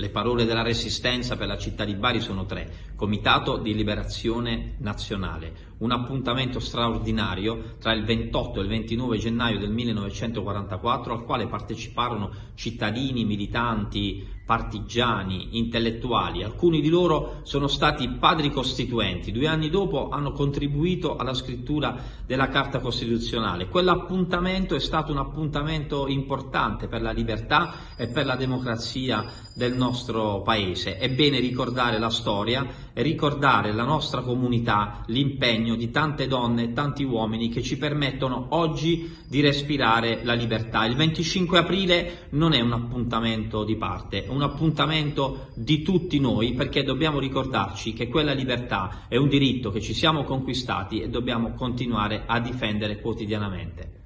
Le parole della Resistenza per la città di Bari sono tre. Comitato di Liberazione Nazionale, un appuntamento straordinario tra il 28 e il 29 gennaio del 1944 al quale parteciparono cittadini, militanti, partigiani, intellettuali. Alcuni di loro sono stati padri costituenti. Due anni dopo hanno contribuito alla scrittura della Carta Costituzionale. Quell'appuntamento è stato un appuntamento importante per la libertà e per la democrazia del nostro Paese. È bene ricordare la storia ricordare la nostra comunità, l'impegno di tante donne e tanti uomini che ci permettono oggi di respirare la libertà. Il 25 aprile non è un appuntamento di parte, è un appuntamento di tutti noi perché dobbiamo ricordarci che quella libertà è un diritto che ci siamo conquistati e dobbiamo continuare a difendere quotidianamente.